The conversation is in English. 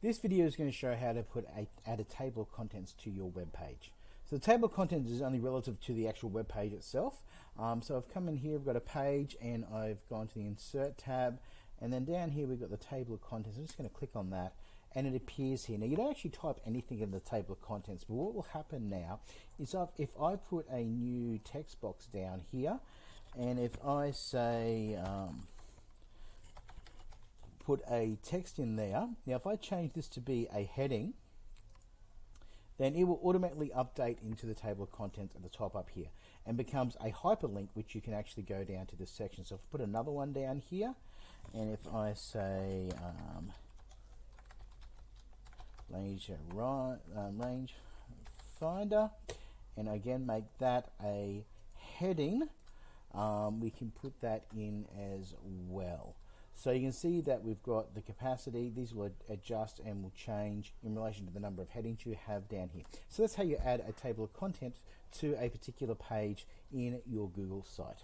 This video is going to show how to put a, add a table of contents to your web page. So the table of contents is only relative to the actual web page itself. Um, so I've come in here, I've got a page and I've gone to the insert tab and then down here we've got the table of contents. I'm just going to click on that and it appears here. Now you don't actually type anything in the table of contents but what will happen now is if I put a new text box down here and if I say um, put a text in there. Now if I change this to be a heading, then it will automatically update into the table of contents at the top up here and becomes a hyperlink which you can actually go down to this section. So if I put another one down here and if I say um, range, um, range finder and again make that a heading, um, we can put that in as well. So you can see that we've got the capacity, these will adjust and will change in relation to the number of headings you have down here. So that's how you add a table of contents to a particular page in your Google site.